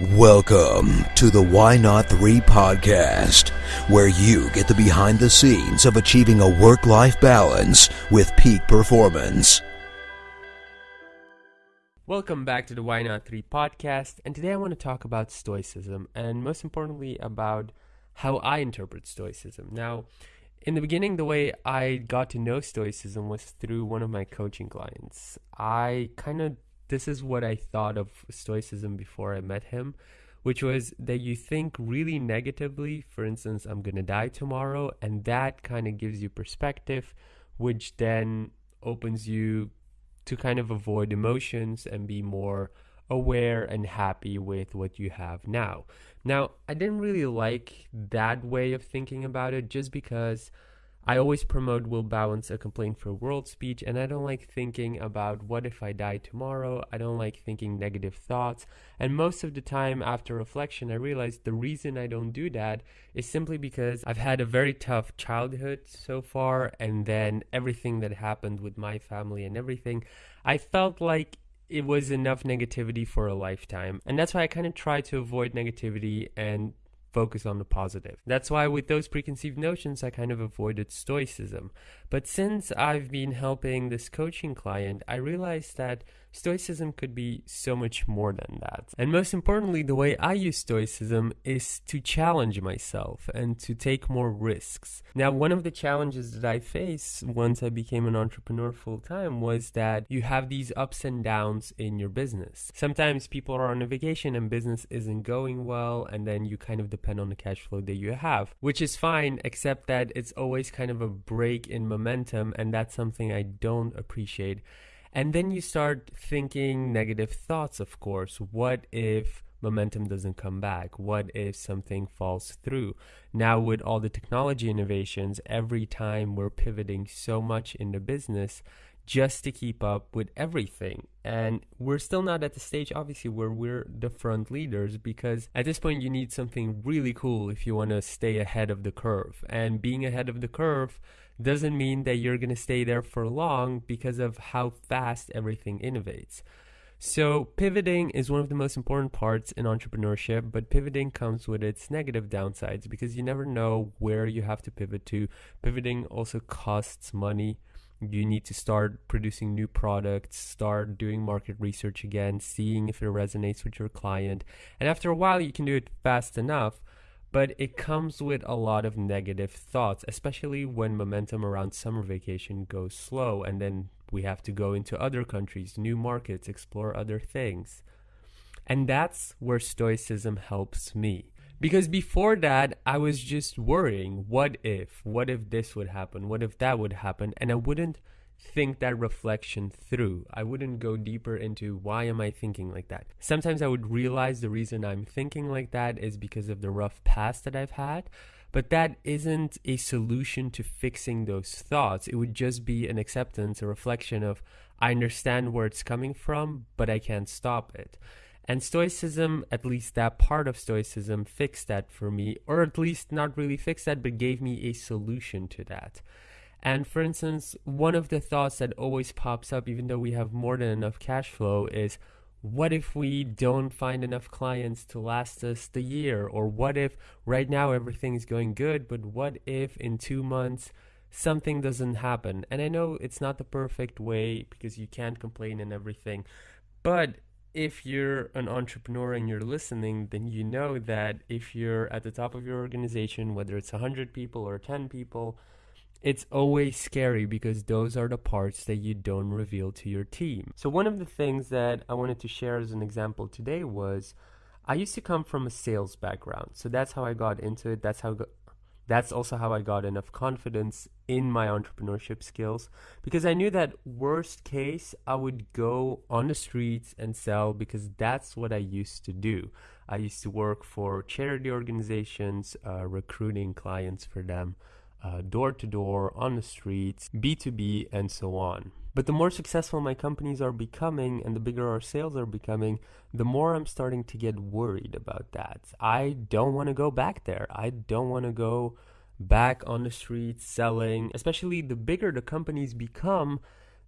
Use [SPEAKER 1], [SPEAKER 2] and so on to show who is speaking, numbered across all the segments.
[SPEAKER 1] Welcome to the Why Not 3 podcast, where you get the behind the scenes of achieving a work life balance with peak performance.
[SPEAKER 2] Welcome back to the Why Not 3 podcast, and today I want to talk about Stoicism, and most importantly, about how I interpret Stoicism. Now, in the beginning, the way I got to know Stoicism was through one of my coaching clients. I kind of this is what I thought of Stoicism before I met him, which was that you think really negatively. For instance, I'm going to die tomorrow, and that kind of gives you perspective, which then opens you to kind of avoid emotions and be more aware and happy with what you have now. Now, I didn't really like that way of thinking about it just because I always promote will balance a complaint for world speech, and I don't like thinking about what if I die tomorrow. I don't like thinking negative thoughts. And most of the time, after reflection, I realize the reason I don't do that is simply because I've had a very tough childhood so far, and then everything that happened with my family and everything, I felt like it was enough negativity for a lifetime. And that's why I kind of try to avoid negativity and focus on the positive. That's why with those preconceived notions, I kind of avoided stoicism. But since I've been helping this coaching client, I realized that Stoicism could be so much more than that. And most importantly, the way I use Stoicism is to challenge myself and to take more risks. Now, one of the challenges that I faced once I became an entrepreneur full time was that you have these ups and downs in your business. Sometimes people are on a vacation and business isn't going well, and then you kind of depend on the cash flow that you have, which is fine, except that it's always kind of a break in momentum, and that's something I don't appreciate. And then you start thinking negative thoughts, of course. What if momentum doesn't come back? What if something falls through? Now, with all the technology innovations, every time we're pivoting so much in the business just to keep up with everything. And we're still not at the stage, obviously, where we're the front leaders because at this point, you need something really cool if you want to stay ahead of the curve. And being ahead of the curve, doesn't mean that you're going to stay there for long because of how fast everything innovates. So, pivoting is one of the most important parts in entrepreneurship, but pivoting comes with its negative downsides because you never know where you have to pivot to. Pivoting also costs money. You need to start producing new products, start doing market research again, seeing if it resonates with your client. And after a while, you can do it fast enough but it comes with a lot of negative thoughts, especially when momentum around summer vacation goes slow and then we have to go into other countries, new markets, explore other things. And that's where Stoicism helps me. Because before that, I was just worrying what if? What if this would happen? What if that would happen? And I wouldn't think that reflection through. I wouldn't go deeper into why am I thinking like that. Sometimes I would realize the reason I'm thinking like that is because of the rough past that I've had, but that isn't a solution to fixing those thoughts. It would just be an acceptance, a reflection of I understand where it's coming from, but I can't stop it. And Stoicism, at least that part of Stoicism, fixed that for me, or at least not really fixed that, but gave me a solution to that. And for instance, one of the thoughts that always pops up, even though we have more than enough cash flow, is what if we don't find enough clients to last us the year? Or what if right now everything is going good, but what if in two months something doesn't happen? And I know it's not the perfect way because you can't complain and everything, but if you're an entrepreneur and you're listening, then you know that if you're at the top of your organization, whether it's 100 people or 10 people, it's always scary because those are the parts that you don't reveal to your team. So, one of the things that I wanted to share as an example today was I used to come from a sales background. So, that's how I got into it. That's how. that's also how I got enough confidence in my entrepreneurship skills because I knew that worst case I would go on the streets and sell because that's what I used to do. I used to work for charity organizations, uh, recruiting clients for them Uh, door to door, on the streets, B2B, and so on. But the more successful my companies are becoming and the bigger our sales are becoming, the more I'm starting to get worried about that. I don't want to go back there. I don't want to go back on the streets selling, especially the bigger the companies become,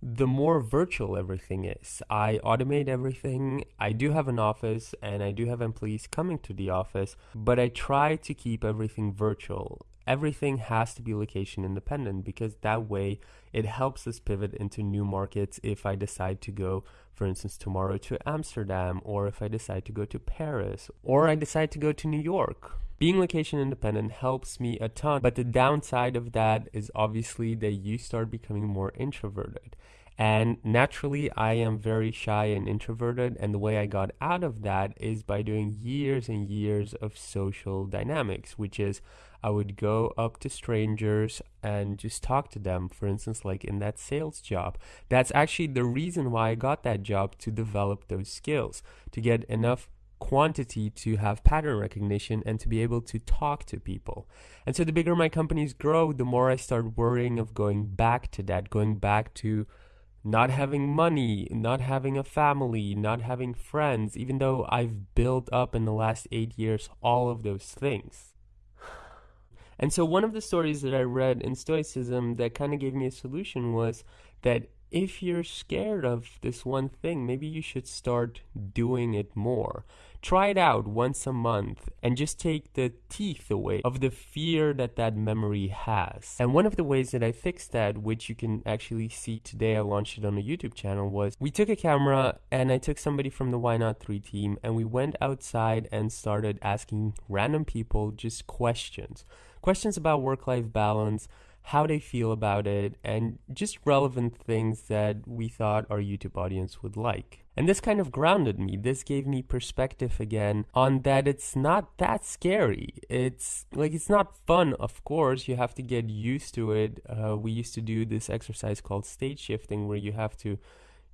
[SPEAKER 2] the more virtual everything is. I automate everything. I do have an office and I do have employees coming to the office, but I try to keep everything virtual. Everything has to be location independent because that way it helps us pivot into new markets if I decide to go, for instance, tomorrow to Amsterdam, or if I decide to go to Paris, or I decide to go to New York being location independent helps me a ton, but the downside of that is obviously that you start becoming more introverted. And naturally, I am very shy and introverted. And the way I got out of that is by doing years and years of social dynamics, which is I would go up to strangers and just talk to them. For instance, like in that sales job. That's actually the reason why I got that job to develop those skills, to get enough quantity to have pattern recognition and to be able to talk to people. And so the bigger my companies grow, the more I start worrying of going back to that, going back to not having money, not having a family, not having friends, even though I've built up in the last eight years all of those things. And so, one of the stories that I read in Stoicism that kind of gave me a solution was that if you're scared of this one thing, maybe you should start doing it more. Try it out once a month and just take the teeth away of the fear that that memory has. And one of the ways that I fixed that, which you can actually see today, I launched it on a YouTube channel, was we took a camera and I took somebody from the Why Not 3 team and we went outside and started asking random people just questions. Questions about work life balance how they feel about it, and just relevant things that we thought our YouTube audience would like. And this kind of grounded me. This gave me perspective again on that it's not that scary. It's like it's not fun, of course. You have to get used to it. Uh, we used to do this exercise called state shifting where you have to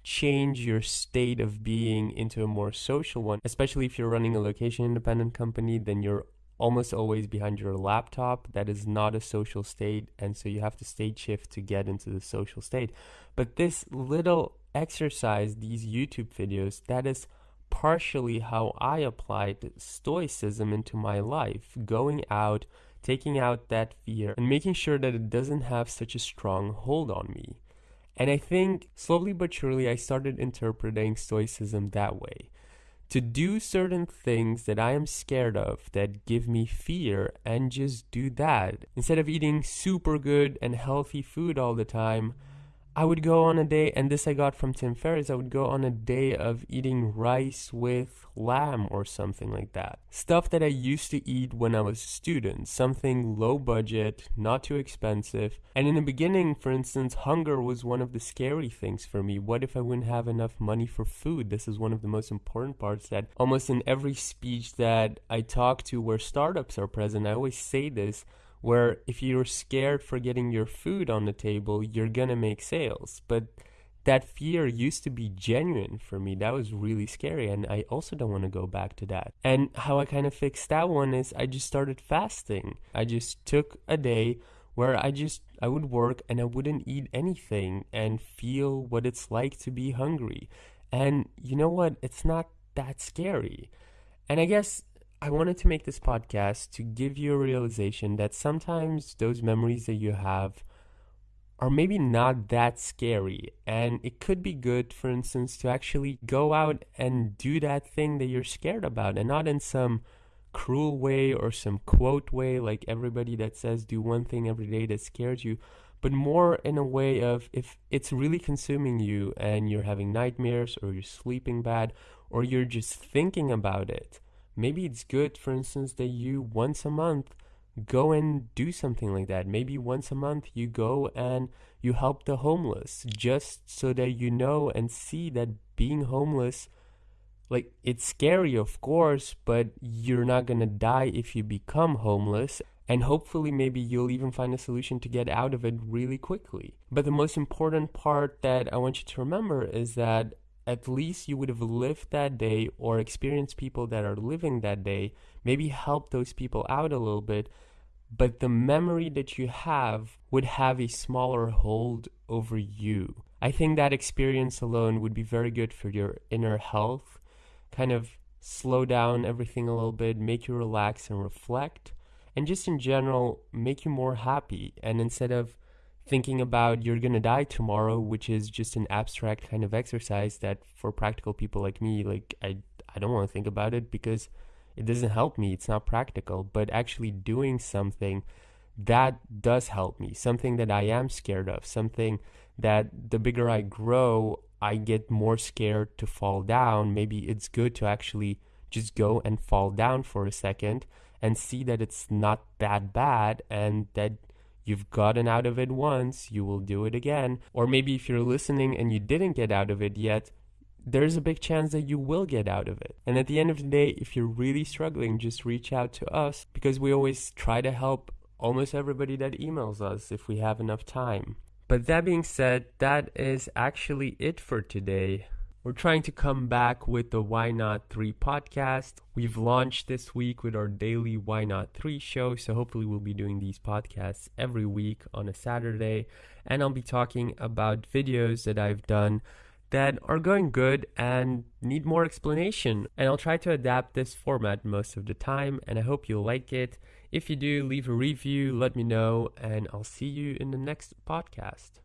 [SPEAKER 2] change your state of being into a more social one, especially if you're running a location independent company, then you're almost always behind your laptop. That is not a social state, and so you have to state shift to get into the social state. But this little exercise, these YouTube videos, that is partially how I applied Stoicism into my life, going out, taking out that fear, and making sure that it doesn't have such a strong hold on me. And I think slowly but surely I started interpreting Stoicism that way to do certain things that I am scared of that give me fear and just do that. Instead of eating super good and healthy food all the time, I would go on a day, and this I got from Tim Ferriss, I would go on a day of eating rice with lamb or something like that. Stuff that I used to eat when I was a student, something low budget, not too expensive. And in the beginning, for instance, hunger was one of the scary things for me. What if I wouldn't have enough money for food? This is one of the most important parts that almost in every speech that I talk to where startups are present, I always say this where if you're scared for getting your food on the table, you're gonna make sales. But that fear used to be genuine for me. That was really scary, and I also don't want to go back to that. And how I kind of fixed that one is I just started fasting. I just took a day where I just I would work and I wouldn't eat anything and feel what it's like to be hungry. And you know what? It's not that scary. And I guess I wanted to make this podcast to give you a realization that sometimes those memories that you have are maybe not that scary. And it could be good, for instance, to actually go out and do that thing that you're scared about and not in some cruel way or some quote way, like everybody that says do one thing every day that scares you, but more in a way of if it's really consuming you and you're having nightmares or you're sleeping bad or you're just thinking about it maybe it's good, for instance, that you once a month go and do something like that. Maybe once a month you go and you help the homeless just so that you know and see that being homeless like it's scary of course but you're not going to die if you become homeless and hopefully maybe you'll even find a solution to get out of it really quickly but the most important part that i want you to remember is that at least you would have lived that day or experienced people that are living that day, maybe help those people out a little bit, but the memory that you have would have a smaller hold over you. I think that experience alone would be very good for your inner health, kind of slow down everything a little bit, make you relax and reflect, and just in general, make you more happy. And instead of thinking about you're gonna die tomorrow, which is just an abstract kind of exercise that for practical people like me, like I I don't want to think about it because it doesn't help me. It's not practical. But actually doing something that does help me, something that I am scared of, something that the bigger I grow, I get more scared to fall down. Maybe it's good to actually just go and fall down for a second and see that it's not that bad and that you've gotten out of it once, you will do it again. Or maybe if you're listening and you didn't get out of it yet, there's a big chance that you will get out of it. And at the end of the day, if you're really struggling, just reach out to us because we always try to help almost everybody that emails us if we have enough time. But that being said, that is actually it for today. We're trying to come back with the Why Not 3 podcast. We've launched this week with our daily Why Not 3 show, so hopefully we'll be doing these podcasts every week on a Saturday. And I'll be talking about videos that I've done that are going good and need more explanation. And I'll try to adapt this format most of the time, and I hope you'll like it. If you do, leave a review, let me know, and I'll see you in the next podcast.